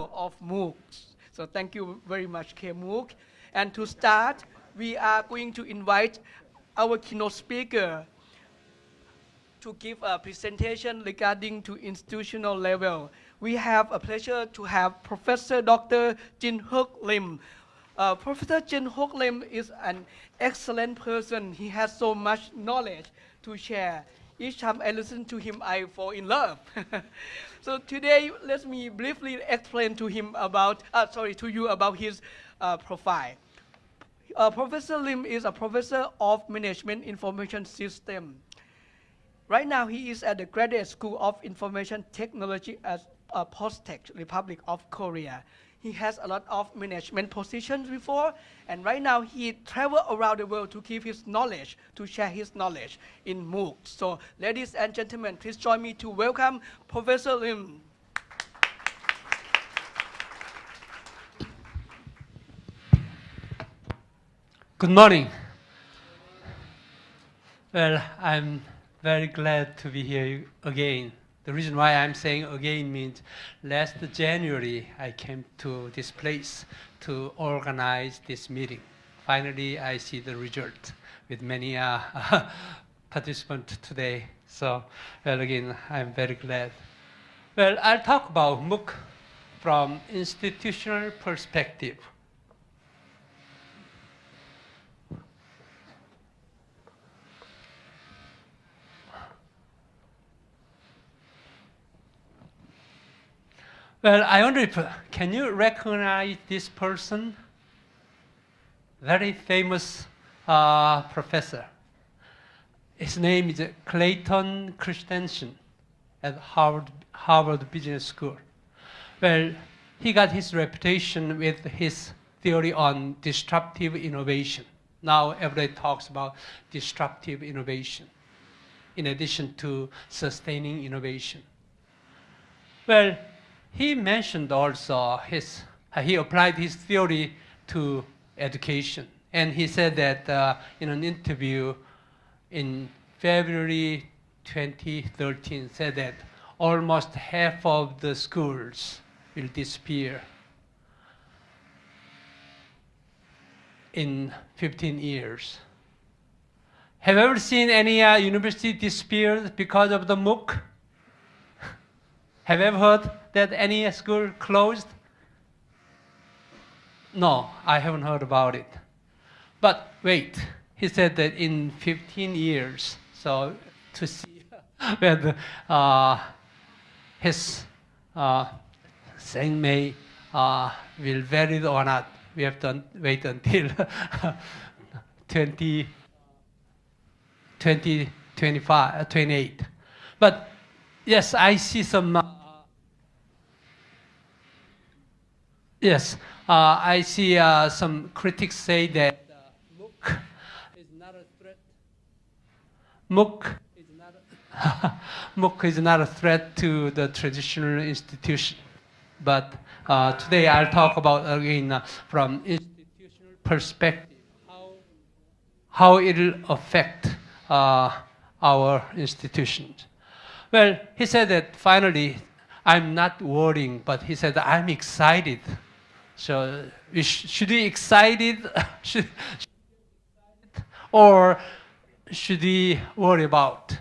of MOOCs. So thank you very much, KMOOC. And to start, we are going to invite our keynote speaker to give a presentation regarding to institutional level. We have a pleasure to have Professor Dr. Jin Hook Lim. Uh, Professor Jin Hook Lim is an excellent person. He has so much knowledge to share. Each time I listen to him, I fall in love. so today, let me briefly explain to him about, uh, sorry, to you about his uh, profile. Uh, professor Lim is a professor of management information system. Right now, he is at the Graduate School of Information Technology at uh, Postech, Republic of Korea. He has a lot of management positions before, and right now he travel around the world to give his knowledge, to share his knowledge in MOOC. So, ladies and gentlemen, please join me to welcome Professor Lim. Good morning. Well, I'm very glad to be here again. The reason why I'm saying again means last January I came to this place to organize this meeting. Finally, I see the result with many uh, participants today. So, well, again, I'm very glad. Well, I'll talk about MOOC from institutional perspective. Well, I wonder if, can you recognize this person? Very famous uh, professor. His name is Clayton Christensen at Harvard, Harvard Business School. Well, he got his reputation with his theory on disruptive innovation. Now everybody talks about disruptive innovation in addition to sustaining innovation. Well, he mentioned also his, uh, he applied his theory to education. And he said that uh, in an interview in February 2013, said that almost half of the schools will disappear in 15 years. Have you ever seen any uh, university disappear because of the MOOC? Have you ever heard that any school closed? No, I haven't heard about it. But wait, he said that in 15 years, so to see whether uh, his uh, saying may uh, will vary or not, we have to wait until 20, 20, 25, 28. But yes, I see some uh, Yes, uh, I see uh, some critics say that uh, MOOC is not a threat. MOOC is not a, MOOC is not a threat to the traditional institution. But uh, today I'll talk about again uh, from institutional perspective how, how it'll affect uh, our institutions. Well, he said that finally, I'm not worrying, but he said I'm excited so should we excited? should, or should we worry about?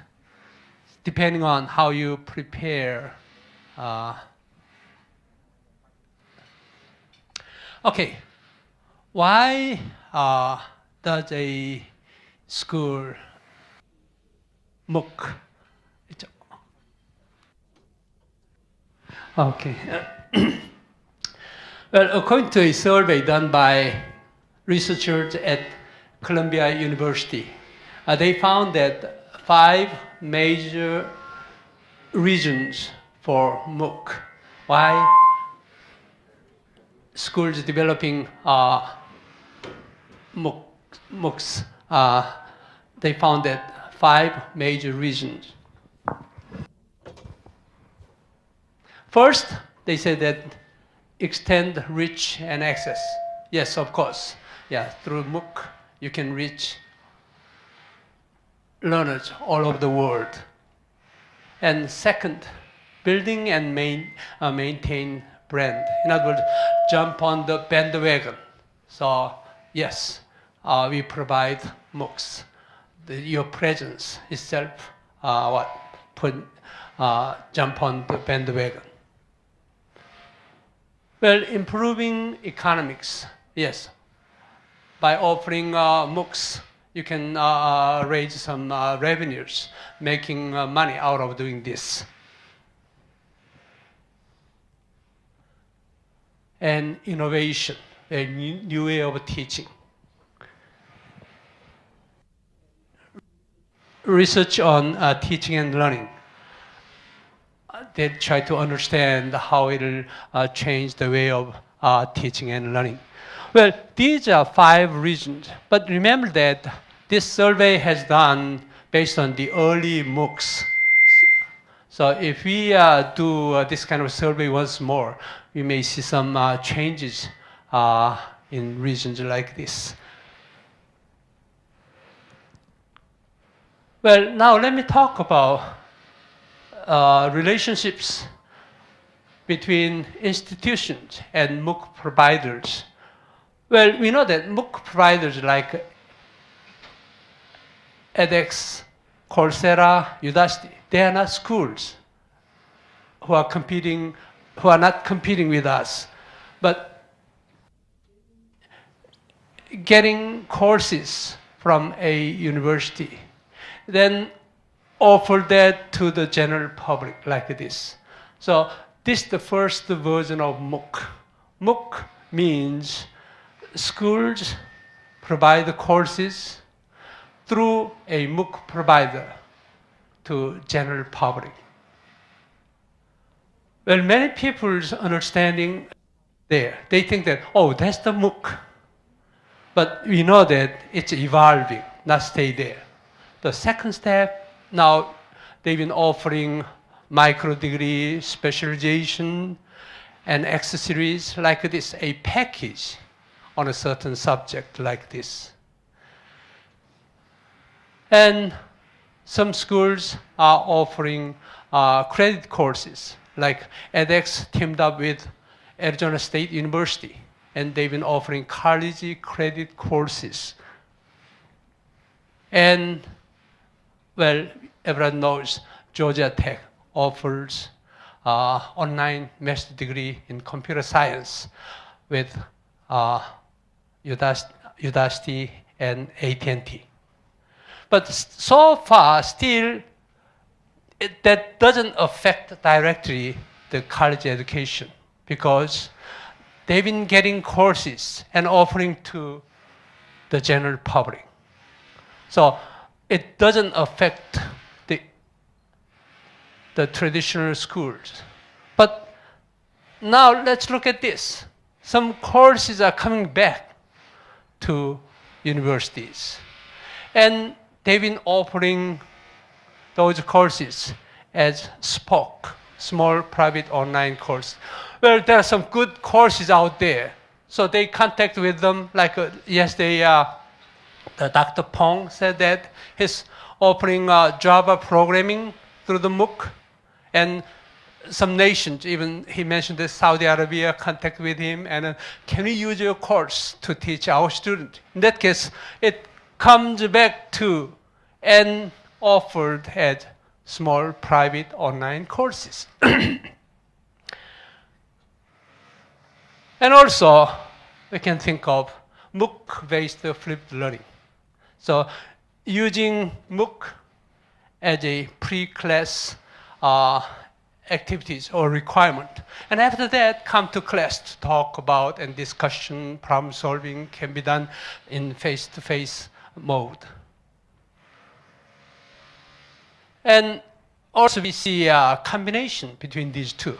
Depending on how you prepare. Uh, okay, why uh, does a school MOOC? Okay. Well, according to a survey done by researchers at Columbia University, uh, they found that five major reasons for MOOC. Why schools developing uh, MOOC, MOOCs, uh, they found that five major reasons. First, they said that extend reach and access. Yes, of course. Yeah, through MOOC, you can reach learners all over the world. And second, building and main, uh, maintain brand. In other words, jump on the bandwagon. So yes, uh, we provide MOOCs. The, your presence itself, uh, what put uh, jump on the bandwagon. Well, improving economics, yes. By offering uh, MOOCs, you can uh, uh, raise some uh, revenues, making uh, money out of doing this. And innovation, a new, way of teaching. Research on uh, teaching and learning. They try to understand how it'll uh, change the way of uh, teaching and learning. Well, these are five reasons, but remember that this survey has done based on the early MOOCs. So if we uh, do uh, this kind of survey once more, we may see some uh, changes uh, in regions like this. Well, now let me talk about uh, relationships between institutions and MOOC providers. Well, we know that MOOC providers like edX, Coursera, Udacity, they are not schools who are competing, who are not competing with us, but getting courses from a university, then offer that to the general public like this. So this is the first version of MOOC. MOOC means schools provide the courses through a MOOC provider to general public. Well, many people's understanding there, they think that, oh, that's the MOOC. But we know that it's evolving, not stay there. The second step, now they've been offering micro degree, specialization, and accessories like this, a package on a certain subject like this. And some schools are offering uh, credit courses, like edX teamed up with Arizona State University, and they've been offering college credit courses. And, well, everyone knows Georgia Tech offers uh, online master's degree in computer science with uh, Udacity and AT&T. But so far, still, it, that doesn't affect directly the college education because they've been getting courses and offering to the general public. So it doesn't affect the, the traditional schools. But now let's look at this. Some courses are coming back to universities. And they've been offering those courses as SPOC, Small Private Online Course. Well, there are some good courses out there. So they contact with them, like uh, yesterday, uh, the Dr. Pong said that he's opening uh, Java programming through the MOOC. And some nations, even he mentioned that Saudi Arabia contact with him and uh, can we use your course to teach our student? In that case, it comes back to and offered as small private online courses. and also, we can think of MOOC-based flipped learning. So using MOOC as a pre-class uh, activities or requirement. And after that, come to class to talk about and discussion, problem solving can be done in face-to-face -face mode. And also we see a combination between these two.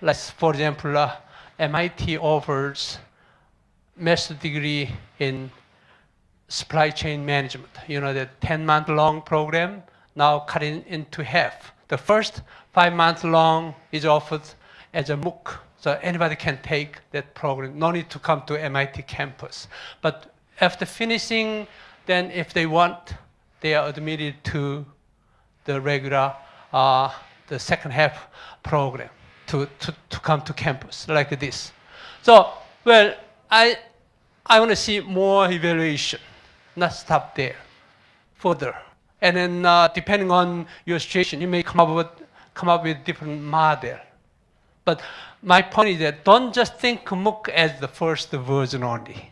Let's, for example, uh, MIT offers master degree in supply chain management. You know, the 10-month long program now cut in, into half. The first five months long is offered as a MOOC, so anybody can take that program. No need to come to MIT campus. But after finishing, then if they want, they are admitted to the regular, uh, the second half program, to, to, to come to campus like this. So, well, I, I want to see more evaluation, not stop there, further. And then uh, depending on your situation, you may come up with, come up with different model. But my point is that don't just think MOOC as the first version only.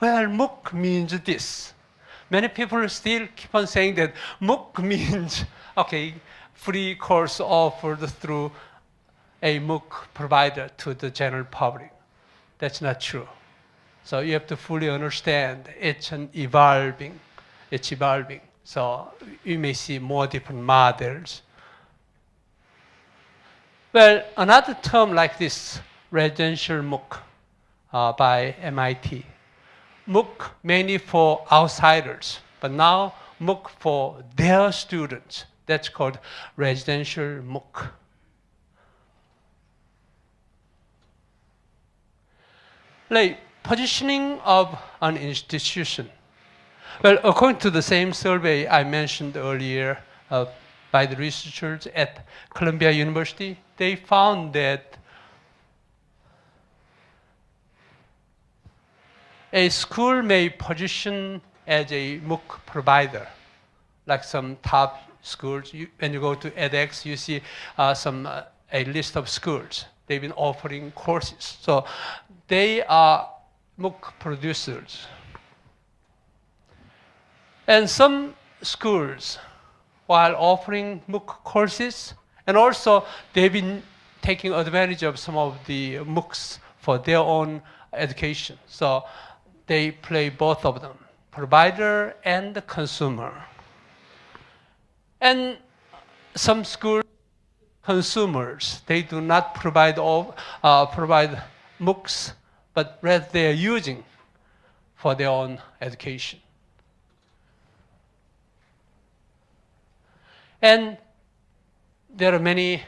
Well, MOOC means this. Many people still keep on saying that MOOC means, okay, free course offered through a MOOC provider to the general public. That's not true. So you have to fully understand it's an evolving, it's evolving. So you may see more different models. Well, another term like this, residential MOOC uh, by MIT. MOOC mainly for outsiders, but now MOOC for their students. That's called residential MOOC. Like positioning of an institution. Well, according to the same survey I mentioned earlier uh, by the researchers at Columbia University, they found that a school may position as a MOOC provider, like some top schools. You, when you go to edX, you see uh, some uh, a list of schools. They've been offering courses. So they are MOOC producers. And some schools, while offering MOOC courses, and also they've been taking advantage of some of the MOOCs for their own education. So they play both of them, provider and consumer. And some school consumers, they do not provide all, uh, provide MOOCs but rather they are using for their own education. And there are many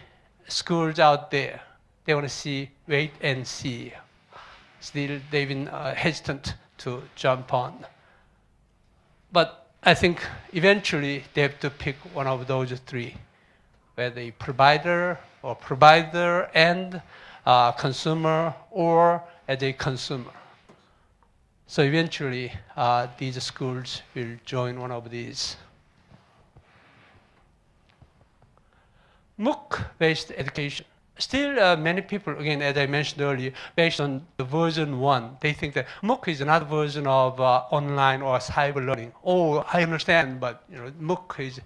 schools out there. They want to see, wait and see. Still, they've been uh, hesitant to jump on. But I think eventually they have to pick one of those three, whether provider or provider and uh, consumer or as a consumer. So eventually, uh, these schools will join one of these. MOOC-based education. Still, uh, many people, again, as I mentioned earlier, based on the version one, they think that MOOC is another version of uh, online or cyber learning. Oh, I understand, but you know, MOOC is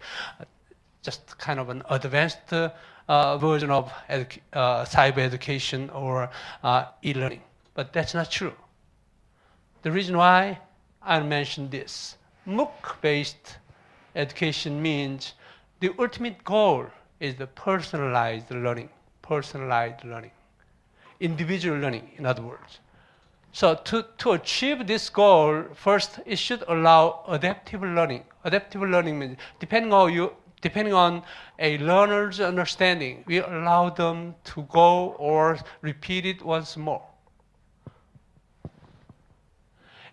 just kind of an advanced uh, version of edu uh, cyber education or uh, e-learning. But that's not true. The reason why I mentioned this, MOOC-based education means the ultimate goal is the personalized learning, personalized learning, individual learning, in other words. So to, to achieve this goal, first, it should allow adaptive learning. Adaptive learning means depending on you, depending on a learner's understanding, we allow them to go or repeat it once more.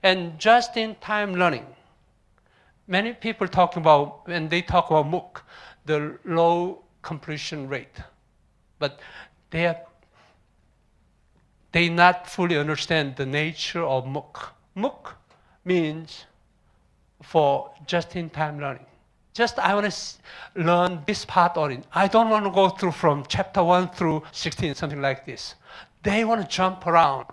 And just-in-time learning. Many people talk about, when they talk about MOOC, the low completion rate. But they are, they not fully understand the nature of MOOC. MOOC means for just-in-time learning. Just I want to learn this part only. I don't want to go through from chapter 1 through 16, something like this. They want to jump around,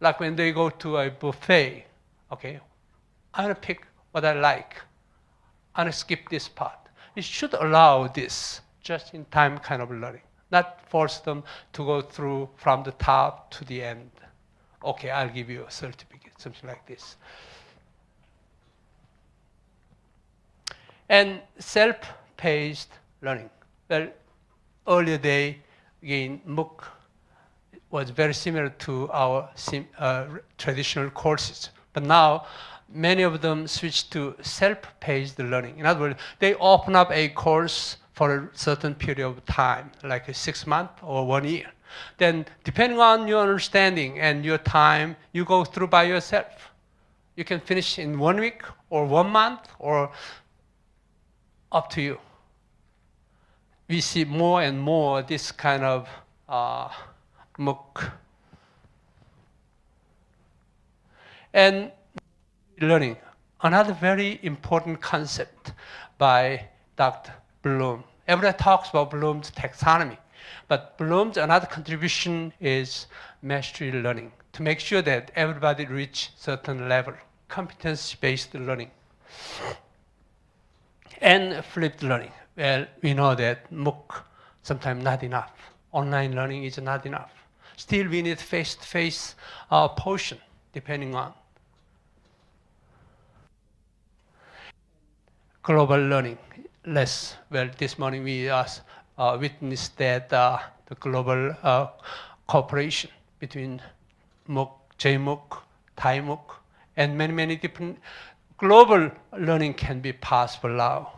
like when they go to a buffet. Okay, I'm gonna pick what I like. I'm gonna skip this part. It should allow this just-in-time kind of learning, not force them to go through from the top to the end. Okay, I'll give you a certificate, something like this. And self-paced learning. Well, earlier day, again, MOOC was very similar to our uh, traditional courses. But now, many of them switch to self-paced learning. In other words, they open up a course for a certain period of time, like a six months or one year. Then, depending on your understanding and your time, you go through by yourself. You can finish in one week or one month or up to you. We see more and more this kind of uh, MOOC. And learning, another very important concept by Dr. Bloom. Everybody talks about Bloom's taxonomy, but Bloom's another contribution is mastery learning to make sure that everybody reach certain level, competence-based learning. And flipped learning. Well, we know that MOOC sometimes not enough. Online learning is not enough. Still, we need face-to-face uh, portion, depending on global learning. Less well, this morning we uh, witnessed that uh, the global uh, cooperation between MOOC, JMOOC, ThaiMOOC, and many, many different global learning can be possible now.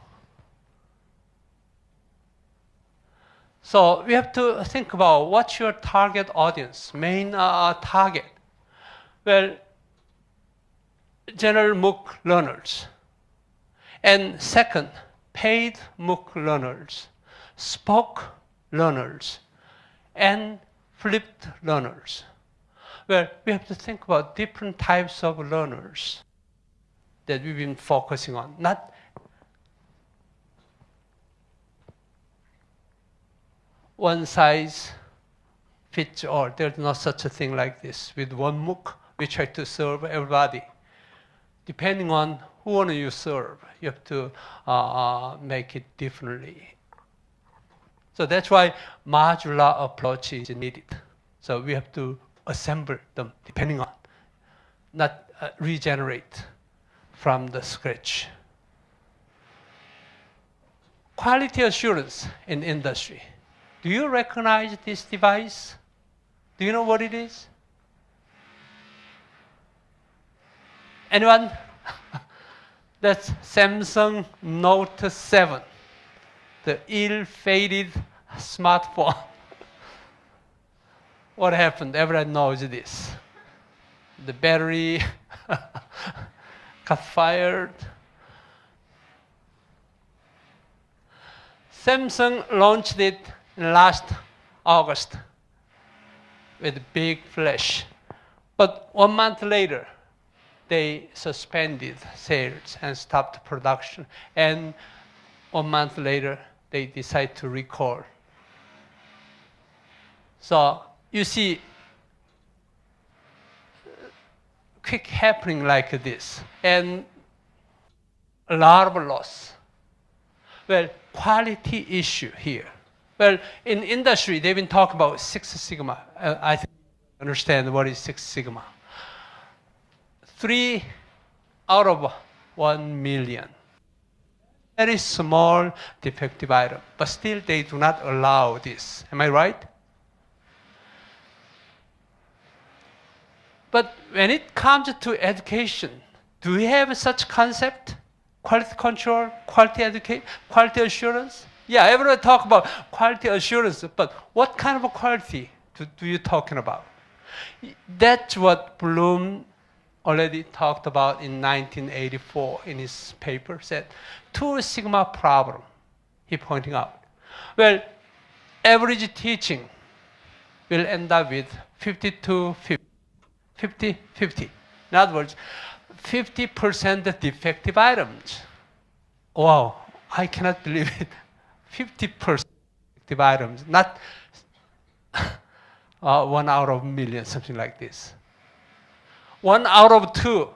So we have to think about what's your target audience, main uh, target. Well, general MOOC learners. And second, paid MOOC learners, SPOC learners, and flipped learners. Well, we have to think about different types of learners that we've been focusing on, not one size fits all. There's no such a thing like this. With one MOOC, we try to serve everybody. Depending on who want you serve, you have to uh, uh, make it differently. So that's why modular approach is needed. So we have to assemble them depending on, not uh, regenerate from the scratch. Quality assurance in industry. Do you recognize this device? Do you know what it is? Anyone? That's Samsung Note 7, the ill-fated smartphone. what happened? Everyone knows this. The battery got fired. Samsung launched it last August with a big flash. But one month later, they suspended sales and stopped production. And one month later, they decide to recall. So you see, quick happening like this, and a lot of loss. Well, quality issue here. Well, in industry, they've been talking about Six Sigma. Uh, I think understand what is Six Sigma. Three out of one million. Very small defective item, but still they do not allow this. Am I right? But when it comes to education, do we have such concept? Quality control, quality education, quality assurance? Yeah, everyone talk about quality assurance, but what kind of quality do, do you talking about? That's what Bloom already talked about in 1984 in his paper, said two sigma problem, he pointing out. Well, average teaching will end up with 52, 50. 50, 50. In other words, 50% defective items. Wow, I cannot believe it. 50% defective items, not uh, one out of a million, something like this. One out of two.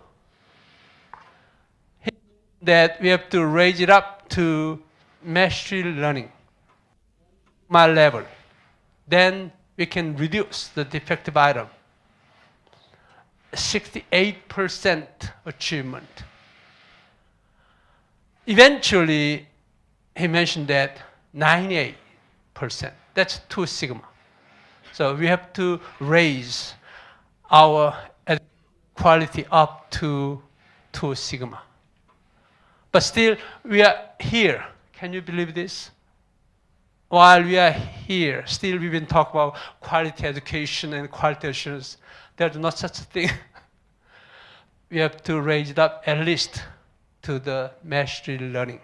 That we have to raise it up to mastery learning, my level. Then we can reduce the defective item. 68% achievement. Eventually, he mentioned that 98%. That's two sigma. So we have to raise our quality up to two sigma. But still, we are here. Can you believe this? While we are here, still we've been talking about quality education and quality assurance. There's not such a thing. we have to raise it up at least to the mastery learning.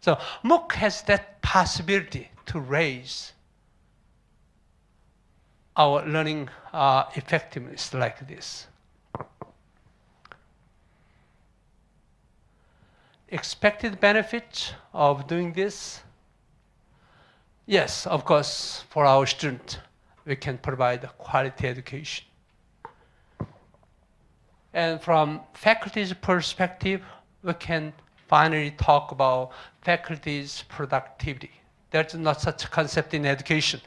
So MOOC has that possibility to raise our learning uh, effectiveness like this. Expected benefit of doing this? Yes, of course, for our student, we can provide quality education. And from faculty's perspective, we can finally talk about faculty's productivity. There's not such a concept in education,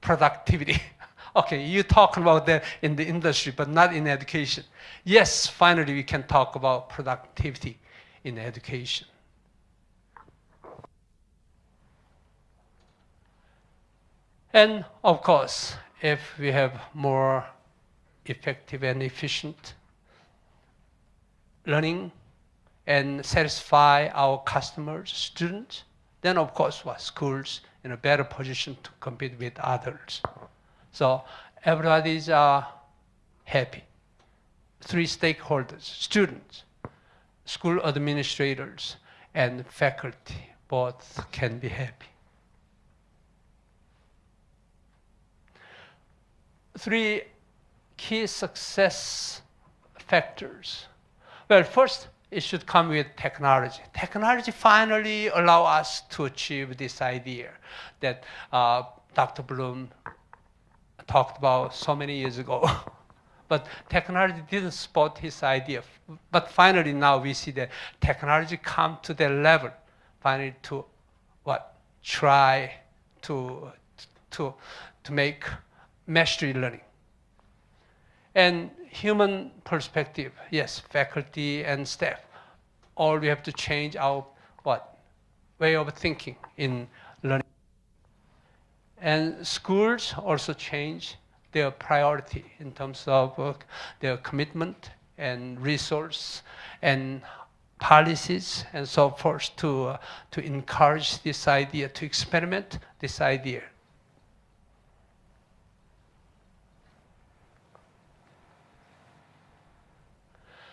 productivity. okay, you talk about that in the industry, but not in education. Yes, finally we can talk about productivity in education. And of course, if we have more effective and efficient learning and satisfy our customers, students, then of course what schools in a better position to compete with others. So everybody's uh, happy. Three stakeholders, students, school administrators, and faculty both can be happy. Three key success factors well, first, it should come with technology. Technology finally allow us to achieve this idea that uh, Dr. Bloom talked about so many years ago. but technology didn't support his idea. But finally now we see that technology come to that level, finally to what? Try to, to, to make mastery learning. And human perspective, yes, faculty and staff, all we have to change our what way of thinking in learning. And schools also change their priority in terms of uh, their commitment and resource and policies and so forth to, uh, to encourage this idea, to experiment this idea.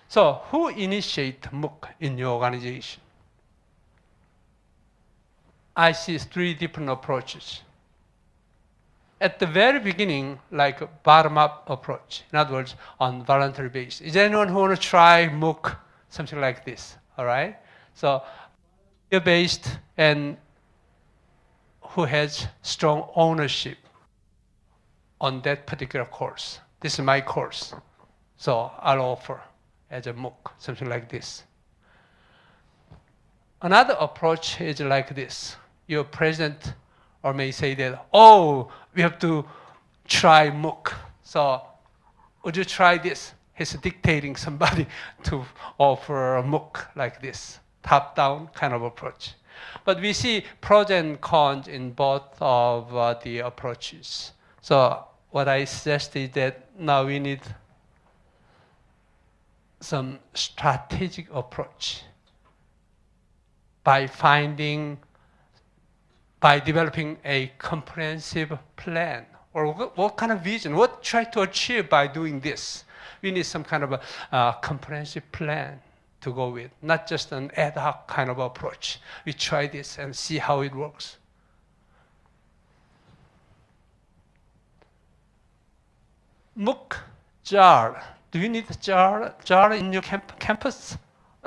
So who initiate MOOC in your organization? I see three different approaches. At the very beginning, like a bottom-up approach. In other words, on voluntary basis. Is there anyone who want to try MOOC, something like this? All right. So, based and who has strong ownership on that particular course. This is my course, so I'll offer as a MOOC, something like this. Another approach is like this. Your president or may say that, oh, we have to try MOOC. So would you try this? He's dictating somebody to offer a MOOC like this, top-down kind of approach. But we see pros and cons in both of uh, the approaches. So what I suggest is that now we need some strategic approach by finding, by developing a comprehensive plan or what, kind of vision, what try to achieve by doing this. We need some kind of a uh, comprehensive plan to go with, not just an ad hoc kind of approach. We try this and see how it works. MOOC jar do you need a jar, jar in your camp campus?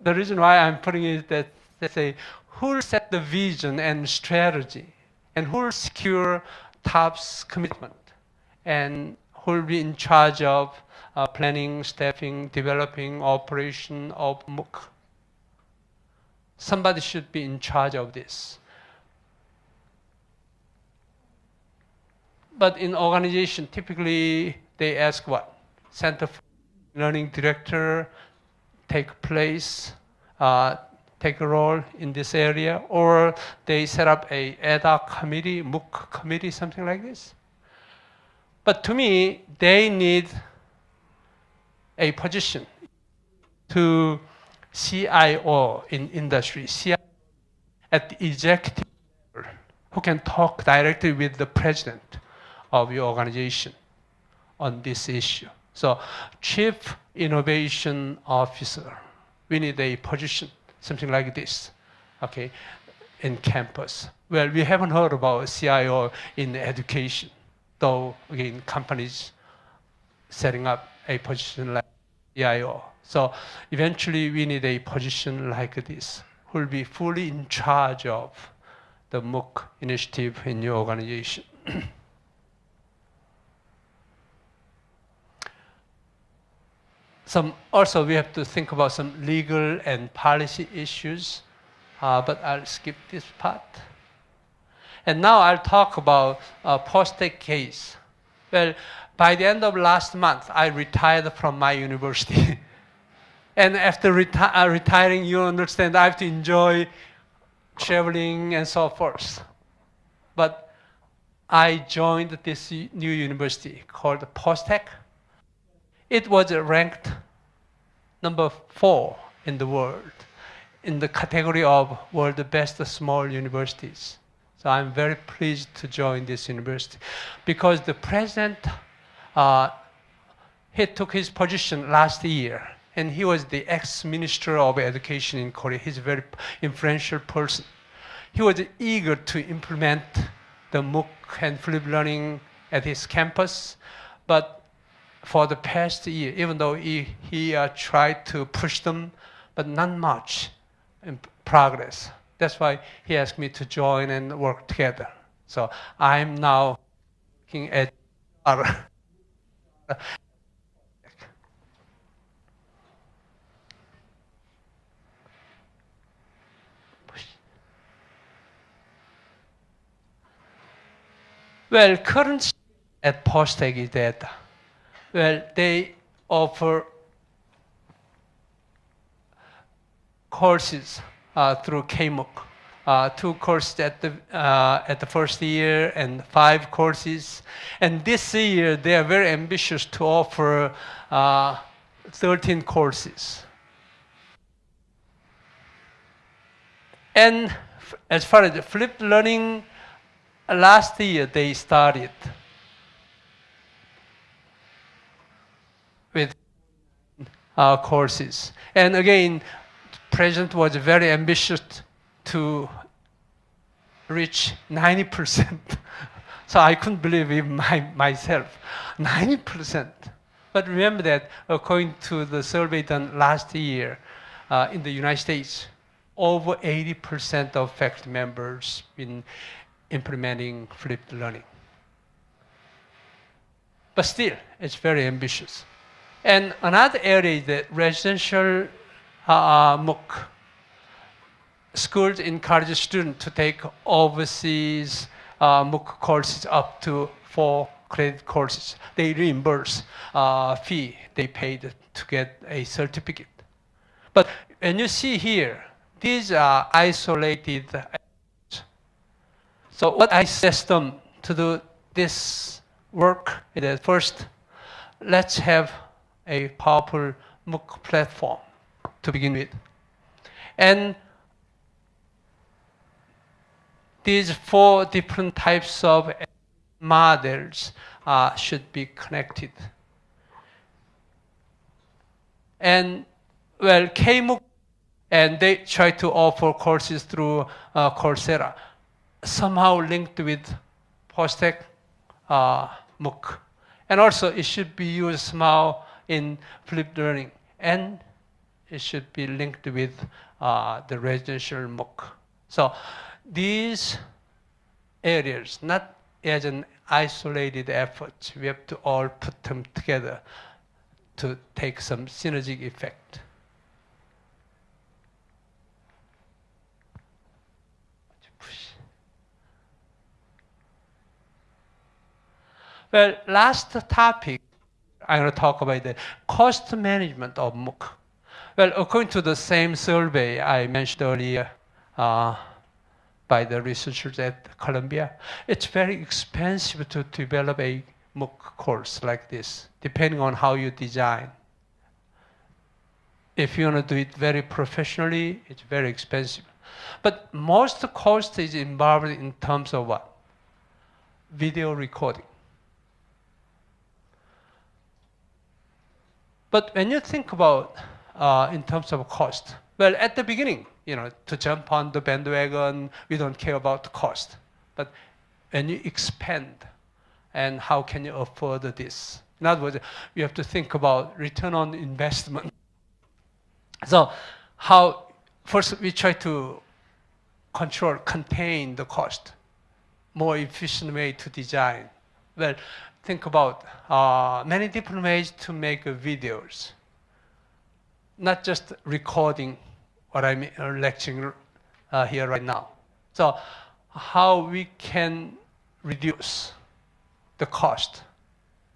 the reason why I'm putting it is that they say, who will set the vision and strategy? And who will secure TOPS commitment? And who will be in charge of uh, planning, staffing, developing, operation of MOOC? Somebody should be in charge of this. But in organization, typically they ask what? Center for Learning Director take place, uh, take a role in this area, or they set up a hoc committee, MOOC committee, something like this. But to me, they need a position to CIO in industry, CIO at the executive level, who can talk directly with the president of your organization on this issue. So chief innovation officer, we need a position, something like this, okay, in campus. Well, we haven't heard about CIO in education. though again companies setting up a position like CIO. So eventually we need a position like this who will be fully in charge of the MOOC initiative in your organization. some also we have to think about some legal and policy issues, uh, but I'll skip this part. And now I'll talk about a POSTECH case. Well, by the end of last month, I retired from my university. and after reti uh, retiring, you understand I have to enjoy traveling and so forth. But I joined this new university called POSTECH. It was ranked number four in the world in the category of world best small universities. So I'm very pleased to join this university because the president, uh, he took his position last year and he was the ex-minister of education in Korea. He's a very influential person. He was eager to implement the MOOC and flip learning at his campus, but for the past year, even though he, he uh, tried to push them, but not much in progress. That's why he asked me to join and work together. So I'm now looking at our Well, current at POSTECH is that well, they offer courses uh, through KMOOC. Uh, two courses at the, uh, at the first year and five courses. And this year, they are very ambitious to offer uh, 13 courses. And as far as the flipped learning, last year they started with uh, courses. And again, President was very ambitious to reach 90%. so I couldn't believe it my, myself. 90%. But remember that according to the survey done last year uh, in the United States, over 80% of faculty members in implementing flipped learning. But still, it's very ambitious. And another area is that residential uh, MOOC. Schools encourage students to take overseas uh, MOOC courses up to four credit courses. They reimburse uh, fee they paid to get a certificate. But when you see here, these are isolated. So what I suggest them to do this work is that first, let's have a powerful MOOC platform to begin with. And these four different types of models uh, should be connected. And well, KMOOC, and they try to offer courses through uh, Coursera, somehow linked with POSTECH uh, MOOC. And also, it should be used somehow in flipped learning. And it should be linked with uh, the residential MOOC. So these areas, not as an isolated effort, we have to all put them together to take some synergic effect. Well, last topic, I'm going to talk about the cost management of MOOC. Well, according to the same survey I mentioned earlier uh, by the researchers at Columbia, it's very expensive to develop a MOOC course like this, depending on how you design. If you want to do it very professionally, it's very expensive. But most cost is involved in terms of what? Video recording. But when you think about uh, in terms of cost? Well, at the beginning, you know, to jump on the bandwagon, we don't care about the cost. But when you expand and how can you afford this? In other words, you have to think about return on investment. So how, first we try to control, contain the cost, more efficient way to design. Well, think about uh, many different ways to make videos. Not just recording what I'm uh, lecturing uh, here right now. So how we can reduce the cost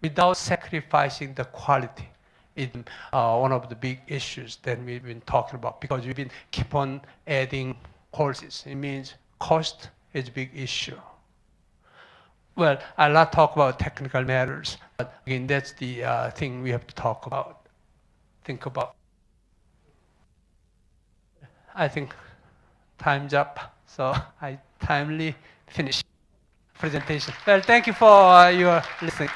without sacrificing the quality is uh, one of the big issues that we've been talking about because we've been keep on adding courses. It means cost is a big issue. Well, I'll not talk about technical matters, but again, that's the uh, thing we have to talk about, think about. I think time's up, so I timely finish presentation. Well, thank you for uh, your listening.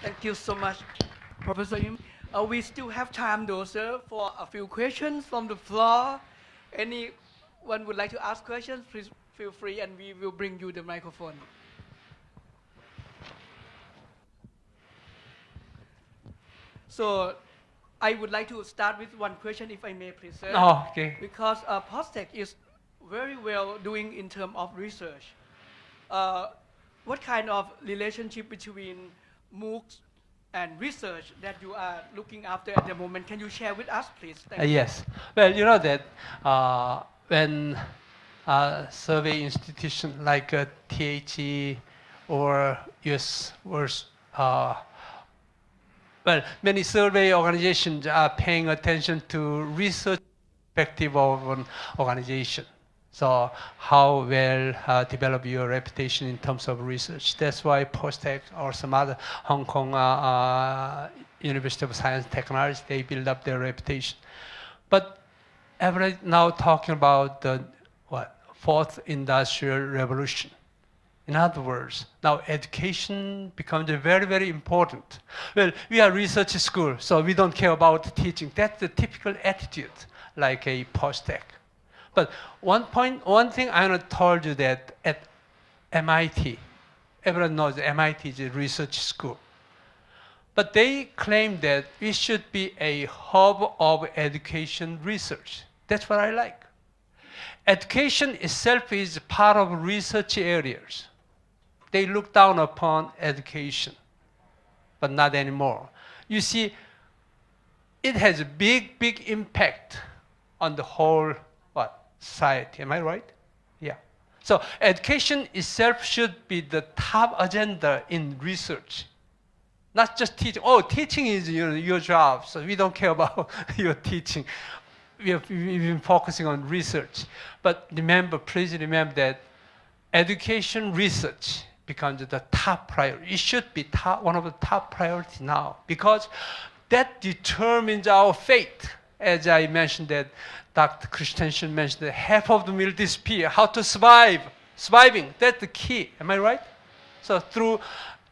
Thank you so much, Professor Im. Uh, we still have time though, sir, for a few questions from the floor. Anyone would like to ask questions, please feel free and we will bring you the microphone. So I would like to start with one question, if I may, please, sir. Oh, okay. Because uh, POSTECH is very well doing in terms of research. Uh, what kind of relationship between MOOCs and research that you are looking after at the moment? Can you share with us, please? Thank Uh, you. yes. Well, you know that uh, when a survey institution like uh, THE or US was, well, many survey organizations are paying attention to research perspective of an organization. So how well uh, develop your reputation in terms of research. That's why POSTECH or some other Hong Kong uh, uh, University of Science and Technology, they build up their reputation. But everybody now talking about the what fourth industrial revolution. In other words, now education becomes very, very important. Well, we are research school, so we don't care about teaching. That's the typical attitude, like a POSTECH. But one point, one thing I want to told you that at MIT, everyone knows MIT is a research school. But they claim that we should be a hub of education research. That's what I like. Education itself is part of research areas. They look down upon education, but not anymore. You see, it has a big, big impact on the whole what society. Am I right? Yeah. So education itself should be the top agenda in research not just teaching. Oh, teaching is your, your job, so we don't care about your teaching. We have, we've been focusing on research. But remember, please remember that education research becomes the top priority. It should be top, one of the top priorities now because that determines our fate. As I mentioned that Dr. Christensen mentioned that half of the will disappear. How to survive? Surviving, that's the key. Am I right? So through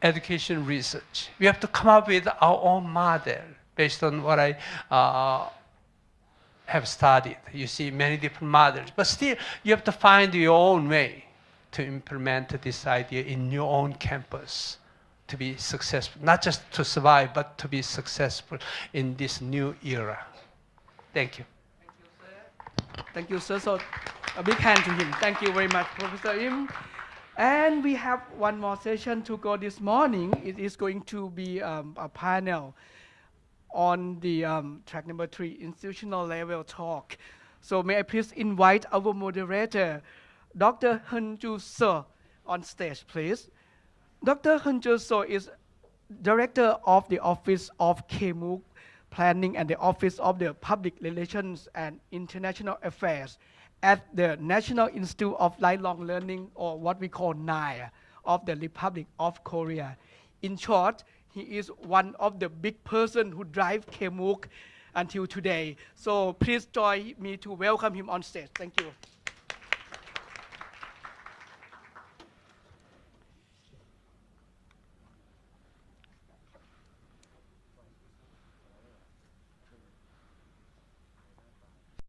education research. We have to come up with our own model based on what I uh, have studied. You see many different models, but still you have to find your own way to implement this idea in your own campus to be successful, not just to survive, but to be successful in this new era. Thank you. Thank you, sir. Thank you, sir. So a big hand to him. Thank you very much, Professor Im. And we have one more session to go this morning. It is going to be um, a panel on the um, track number three, institutional level talk. So may I please invite our moderator, Dr. Hunju So, on stage, please. Dr. Hunju So is director of the Office of KMOOC Planning and the Office of the Public Relations and International Affairs at the National Institute of Lifelong Learning, or what we call NILE, of the Republic of Korea. In short, he is one of the big person who drive KMOOC until today. So please join me to welcome him on stage. Thank you.